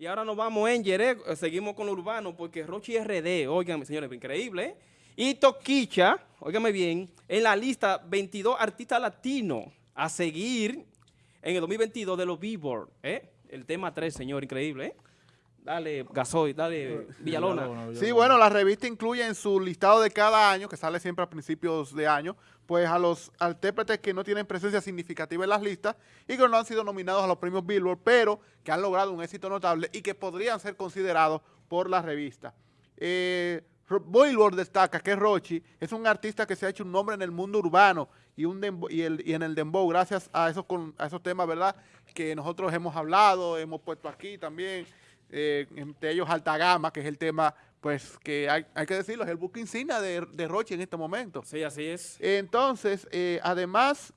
Y ahora nos vamos en Yere, eh, seguimos con lo urbano, porque Rochi RD, oigan, señores, increíble, ¿eh? Y Toquicha, óigame bien, en la lista 22 artistas latinos a seguir en el 2022 de los Billboard, ¿eh? El tema 3, señor, increíble, ¿eh? Dale, Gasoy, dale, Villalona. Sí, bueno, la revista incluye en su listado de cada año, que sale siempre a principios de año, pues a los intérpretes que no tienen presencia significativa en las listas y que no han sido nominados a los premios Billboard, pero que han logrado un éxito notable y que podrían ser considerados por la revista. Eh, Billboard destaca que Rochi es un artista que se ha hecho un nombre en el mundo urbano y, un y, en el dembow, gracias a esos, a esos temas, ¿verdad?, que nosotros hemos hablado, hemos puesto aquí también, eh, entre ellos Alta Gama, que es el tema, pues, que hay, que decirlo, es el book insignia de, de Rochi en este momento. Sí, así es. Entonces, eh, además,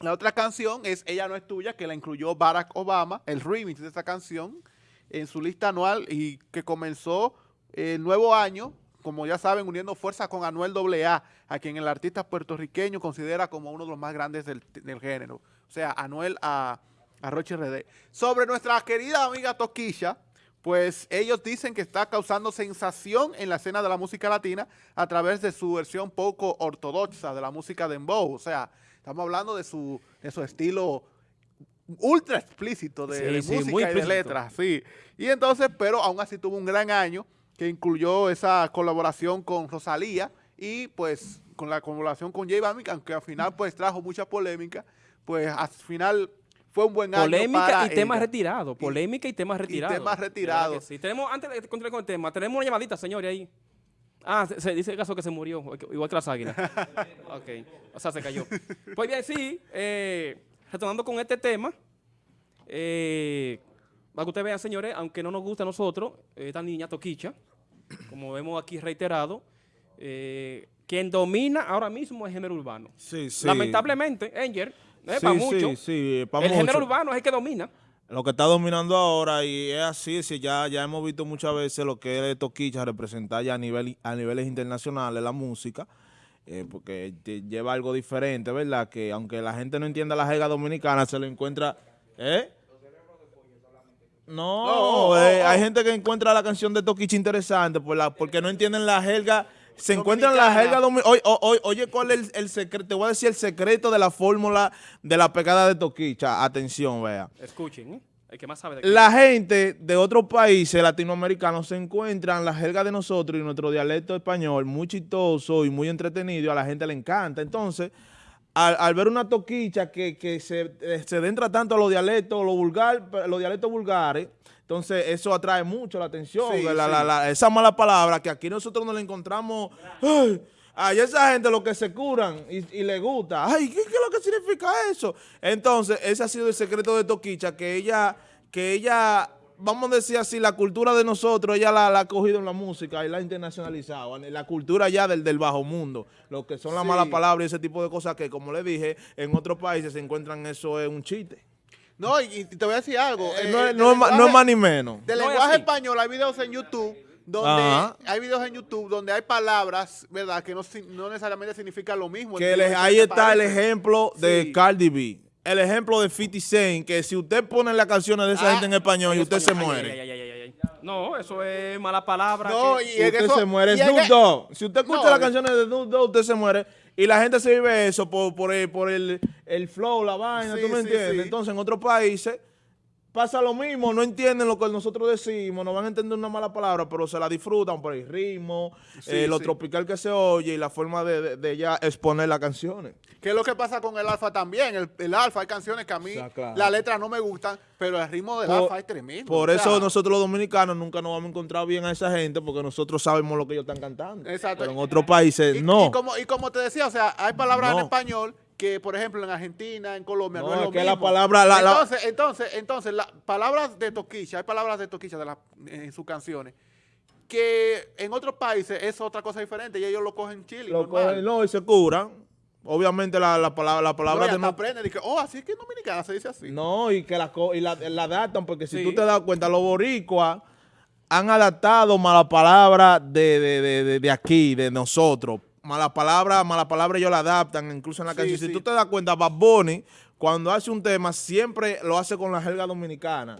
la otra canción es Ella no es tuya, que la incluyó Barack Obama, el remix de esa canción, en su lista anual y que comenzó el nuevo año, como ya saben, uniendo fuerzas con Anuel AA, a quien el artista puertorriqueño considera como uno de los más grandes del, género. O sea, Anuel a, a Roche RD. Sobre nuestra querida amiga Toquilla, pues ellos dicen que está causando sensación en la escena de la música latina a través de su versión poco ortodoxa de la música de Dembow. O sea, estamos hablando de su, de su estilo ultra explícito de, música y de letras. Sí. Y entonces, pero aún así tuvo un gran año que incluyó esa colaboración con Rosalía y pues con la colaboración con J Balvin, aunque al final pues trajo mucha polémica, pues al final fue un buen año Polémica y temas retirados, polémica y temas retirados. Y temas retirados. Sí. Tenemos, antes de continuar con el tema, tenemos una llamadita, señores, ahí. Ah, se, dice el caso que se murió, igual que las águilas. ok, o sea, se cayó. Pues bien, sí, eh, retornando con este tema, eh, para que ustedes vean, señores, aunque no nos gusta a nosotros, esta niña Toquicha, como vemos aquí reiterado, eh, quien domina ahora mismo es el género urbano. Sí, sí. Lamentablemente, Enger, eh, para mucho, sí, el género urbano es el que domina. Lo que está dominando ahora, y es así, si ya, ya hemos visto muchas veces lo que es Toquicha representar ya a, nivel, a niveles internacionales la música, eh, porque lleva algo diferente, ¿verdad? Que aunque la gente no entienda la jerga dominicana, se lo encuentra... ¿Eh? No, eh, hay gente que encuentra la canción de Toquicha interesante por la, porque no entienden la jerga. Se encuentran la jerga oye, oye, ¿cuál es el, secreto? Te voy a decir el secreto de la fórmula de la pegada de Toquicha. Atención, vea. Escuchen, ¿eh? El que más sabe la gente de otros países latinoamericanos se encuentran la jerga de nosotros y nuestro dialecto español muy chistoso y muy entretenido a la gente le encanta. Entonces, al, ver una toquicha que, se, eh, se dentra tanto a los dialectos, los, vulgar, los dialectos vulgares, entonces eso atrae mucho la atención, esa mala palabra que aquí nosotros nos la encontramos, ay, esa gente lo que se curan y, le gusta, ay, ¿qué, es lo que significa eso? Entonces ese ha sido el secreto de Toquicha, que ella, que ella vamos a decir así, la cultura de nosotros, ella la, ha cogido en la música y la ha internacionalizado. La cultura ya del, del bajo mundo, lo que son las malas palabras y ese tipo de cosas que, como le dije, en otros países se encuentran eso es un chiste. No, y, te voy a decir algo. Eh, eh, no, es más ni menos. De lenguaje español hay videos en YouTube donde hay videos en YouTube donde hay palabras, ¿verdad? Que no, necesariamente significan lo mismo. Que ahí está el ejemplo de Cardi B el ejemplo de 50 Cent, que si usted pone las canciones de esa ah, gente en español y usted se muere. no, eso es mala palabra. No, y usted se muere. Snoop Dogg. Si usted escucha las canciones de Snoop Dogg, usted se muere. Y la gente se vive eso por, por, el, por el, el flow, la vaina, ¿tú me entiendes? Entonces, en otros países pasa lo mismo, no entienden lo que nosotros decimos, no van a entender una mala palabra, pero se la disfrutan por el ritmo, eh, lo tropical que se oye y la forma de, de, ya exponer las canciones. ¿Qué es lo que pasa con el alfa también? El, el alfa, hay canciones que a mí la letra no me gustan, pero el ritmo del alfa es tremendo. Por eso nosotros los dominicanos nunca nos vamos a encontrar bien a esa gente, porque nosotros sabemos lo que ellos están cantando. Exacto. Pero en otros países no. Y como, y como te decía, o sea, hay palabras en español que, por ejemplo, en Argentina, en Colombia, no, es lo que mismo. la palabra... entonces, entonces, entonces, las palabras de Toquicha, hay palabras de Toquicha de en sus canciones, que en otros países es otra cosa diferente y ellos lo cogen chile. Lo cogen, no, y se curan. Obviamente la, la palabra, la palabra no, de... aprenden y que, oh, así es que en Dominicana se dice así. No, y que la, y la, adaptan, porque si tú te das cuenta, los boricuas han adaptado mala palabra de, de, de, de aquí, de nosotros, mala palabra, mala palabra ellos la adaptan, incluso en la canción. Si tú te das cuenta, Bad Bunny, cuando hace un tema, siempre lo hace con la jerga dominicana.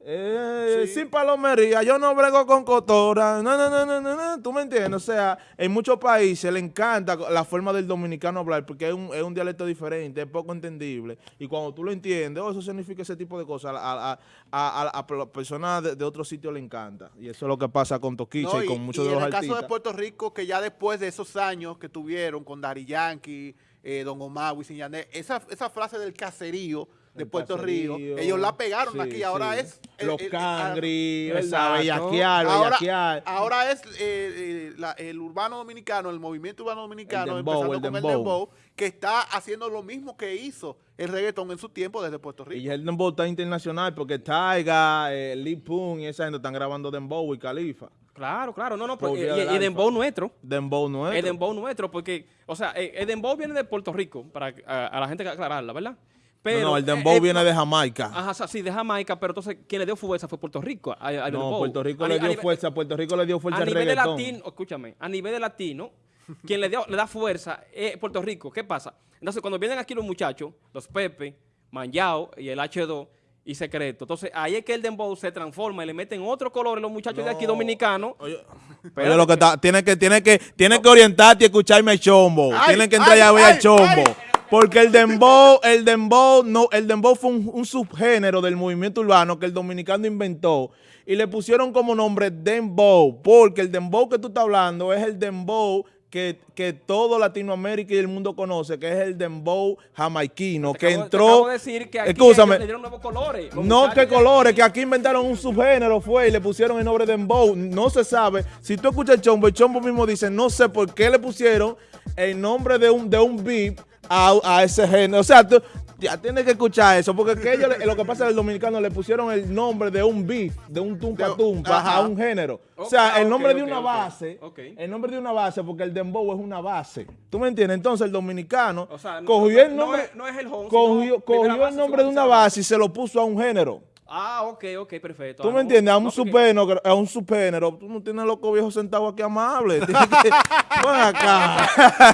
Eh, Sí. Sin palomería, yo no brego con cotora, no, no, no, no, no, no, tú me entiendes, o sea, en muchos países le encanta la forma del dominicano hablar porque es un, es un dialecto diferente, es poco entendible, y cuando tú lo entiendes, oh, eso significa ese tipo de cosas, a, a, a, a- personas de, de otro sitio le encanta, y eso es lo que pasa con Toquicha No, y, con muchos y de los en el caso artistas. de Puerto Rico, que ya después de esos años que tuvieron con Dari Yankee, eh, Don Omar, Wisin y Yandel, esa, esa frase del cacerío de El Puerto caserío, Rico, ellos la pegaron sí, aquí, ahora sí. es... el- Los el- el- cangri, Exacto. esa bellaquear, ahora, bellaquear. ahora es eh, eh, la- el urbano dominicano, el movimiento urbano dominicano, El dembow, empezando el con el dembow. dembow, que está haciendo lo mismo que hizo el reggaetón en su tiempo desde Puerto Rico. Y el dembow está internacional porque Taiga, eh, Lee Pun y esa gente están grabando dembow y Califa. Claro, claro. No, no, Por porque, y, y dembow nuestro. Dembow es. El dembow nuestro, porque, o sea, eh, el dembow viene de Puerto Rico, para a, a la gente que aclararla, ¿verdad? Pero, no, no, el eh, dembow eh, viene no, de Jamaica. Ajá, o sea, sí, de Jamaica, pero entonces quien le dio fuerza fue Puerto Rico. a- no, dembow. Puerto Rico A le dio nivel- fuerza, Puerto Rico le dio fuerza A nivel de latino, escúchame, a nivel de latino, quien le, dio, le da fuerza es Puerto Rico. ¿Qué pasa? Entonces, cuando vienen aquí los muchachos, los Pepe, Manjao y el H2 y Secreto, entonces ahí es que el dembow se transforma y le meten otro color a los muchachos de aquí No. dominicanos. Oye, oye, lo que está, tiene que, tiene que, tiene que orientarte y escucharme el chombo. Ay, Tienen que entrar ay, ya a ver ay, el chombo. ay. Porque el dembow, el dembow, no, el dembow fue un, un subgénero del movimiento urbano que el dominicano inventó y le pusieron como nombre dembow, porque el dembow que tú estás hablando es el dembow que, que todo Latinoamérica y el mundo conoce, que es el dembow jamaiquino, Te que acabo- te entró... acabo de decir que aquí Escúchame. ellos le dieron nuevos colores. Los No, que de colores, que aquí inventaron un subgénero, fue, y le pusieron el nombre de Dembow. No se sabe. Si tú escuchas el chombo, el chombo mismo dice, no sé por qué le pusieron el nombre de un, de un beat a, a ese género. O sea, tú ya tienes que escuchar eso, porque que ellos, lo que pasa es que el dominicano le pusieron el nombre de un beat, de un tumpa tumpa ajá. a un género. O sea, el nombre de una base, el nombre de una base, porque el dembow es una base. ¿Tú me entiendes? Entonces el dominicano O sea, no- cogió el no nombre, es- no es el home, cogió, el nombre de una base y se lo puso a un género. Ah, ok, ok, perfecto. ¿Tú Ah, me no, entiendes? A un no, porque- subgénero, a un subgénero. Tú no tienes loco viejo sentado aquí amable. Tienes que- Ven acá.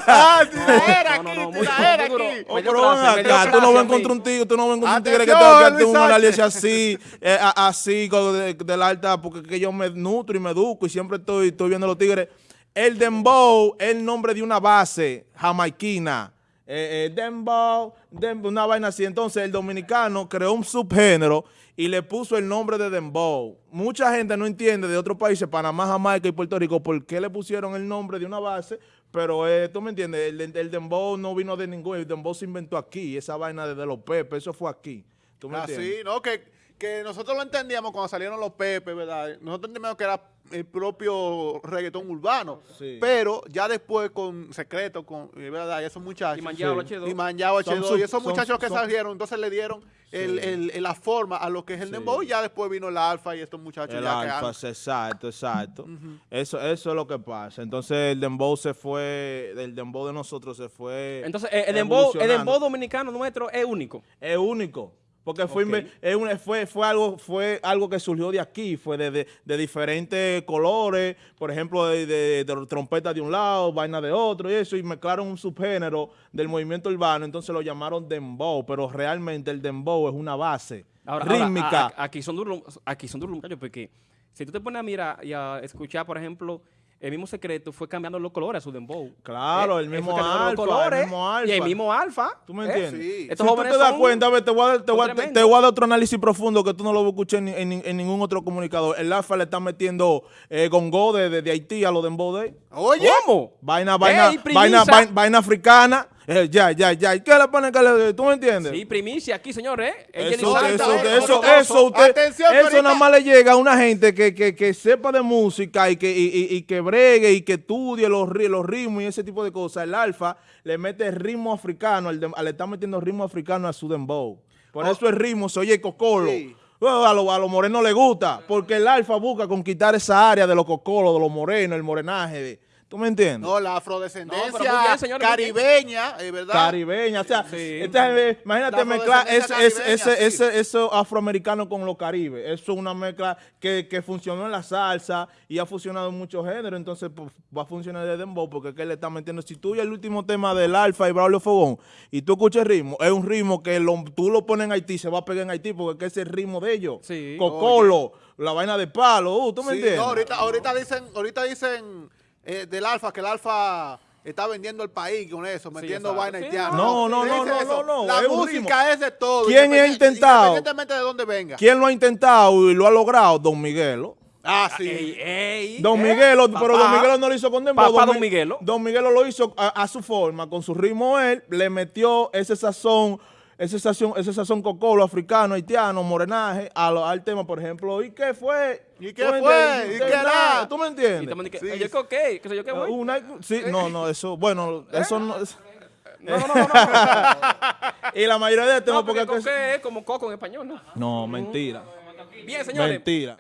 ¡Ah, tiraera No, no, aquí, no, muy- muy duro. aquí! Oh, pero ven acá, tú no vas a a encontrar un tigre, tú no vas a encontrar un tigre que te, una Sánchez. leche así, eh, a- así, como de, de la alta, porque que yo me nutro y me educo y siempre estoy, estoy viendo los tigres. El dembow es el nombre de una base jamaiquina. Eh, eh, dembow, dembow, una vaina así. Entonces el dominicano creó un subgénero y le puso el nombre de dembow. Mucha gente no entiende de otros países, Panamá, Jamaica y Puerto Rico, por qué le pusieron el nombre de una base, pero eh, tú me entiendes, el, el dembow no vino de ningún, el dembow se inventó aquí, esa vaina de, de los Pepe, eso fue aquí. ¿Tú me entiendes? Así, ¿no? Que, que nosotros lo entendíamos cuando salieron los Pepe, ¿verdad? Nosotros entendíamos que era el propio reggaetón urbano. Sí. Pero ya después con Secreto, con, eh, ¿verdad? Y esos muchachos. Y Manjao, Sí. H2. Y Manjao Son H2. sub- y esos son- muchachos que son- salieron, entonces le dieron el, el- el- la forma a lo que es el Sí. dembow. Y ya después vino el alfa y estos muchachos El ya que alfa, han- exacto, exacto. eso, eso es lo que pasa. Entonces el dembow se fue, el dembow de nosotros se fue Entonces, el dembow, el dembow dominicano nuestro es único. es único. Porque fue, es una- fue, fue, algo, fue algo que surgió de aquí, fue de, de- de diferentes colores, por ejemplo, de, de, de trompeta de un lado, vaina de otro y eso, y mezclaron un subgénero del movimiento urbano, entonces lo llamaron dembow, pero realmente el dembow es una base Ahora, ahora, rítmica. a- a- aquí son duros, aquí son duros muchachos, porque si tú te pones a mirar y a escuchar, por ejemplo, el mismo secreto fue cambiando los colores a su dembow. Claro, el mismo los alfa, el mismo Y el alfa. mismo alfa. ¿Tú me ¿eh? entiendes? Sí. Si Estos tú jóvenes te das son- cuenta, a ver, te voy a, dar- te, voy a- te- voy a dar otro análisis profundo que tú no lo escuché en, en- en ningún otro comunicador. El alfa le está metiendo eh, gongo de, de, de Haití a los de Day. Oye, ¿Cómo? Vaina, vaina, Ey, vaina, vaina, vaina africana. Eh, ya, ya, ya. ¿Y qué le pone que le, ¿Tú me entiendes? Sí, primicia aquí, señores. ¿eh? El Eso, eso, Santa, eso, ¿eh? eso, Costoso. eso, usted, Atención, eso nada más le llega a una gente que, que, que sepa de música y que, y, y- y que bregue y que estudie los, los ritmos y ese tipo de cosas. El alfa le mete ritmo africano, al dem- le está metiendo ritmo africano a su dembow. Por Oh. eso el ritmo se oye cocolo. Sí. Oh, A los a los morenos les gusta, porque el alfa busca conquistar esa área de los cocolos, de los morenos, el morenaje. de- ¿Tú me entiendes? No, la afrodescendencia bien, señor, caribeña, es verdad. Caribeña, o sea, Sí. esta- imagínate La mezclar es, es- ese, sí. ese, eso afroamericano con los caribes. Eso es una mezcla que, que funcionó en la salsa y ha funcionado en muchos géneros, entonces pues, va a funcionar de dembow porque es que le está metiendo. Si tú y el último tema del Alfa y Braulio Fogón y tú escuchas el ritmo, es un ritmo que lo- tú lo pones en Haití, se va a pegar en Haití porque es que es el ritmo de ellos. Sí. Cocolo, la vaina de palo, uh, ¿tú me Sí, entiendes? no, ahorita, ahorita dicen, ahorita dicen eh, del Alfa que el Alfa está vendiendo el país con eso, metiendo vaina Sí, haitiana. no, no, no, no, no, no, La es música es de todo. ¿Quién ha intentado? Independientemente de dónde venga. ¿Quién lo ha intentado y lo ha logrado? Don Miguelo. Ah, sí. Ey, ey, Don eh, Miguelo, pero papá. Don Miguelo no lo hizo con dembow. Papá Mi- Don Miguelo. Don Miguelo lo hizo a, a su forma, con su ritmo él, le metió ese sazón, ese sazón, ese sazón cocolo africano, haitiano, morenaje, a lo- al tema, por ejemplo. ¿Y qué fue? ¿Y qué ¿Tú me fue? entiendes? ¿Y ¿Qué nada? ¿Tú me Y entiendes? que, Sí. "Ey, ¿qué, qué? ¿Qué sé yo qué voy? Una- sí, no, no, eso, bueno, eso no es- No, no, no, no. no. Y la mayoría de temas, No, porque porque... coque es como coco en español, ¿no? No, mentira. Bien, señores. Mentira.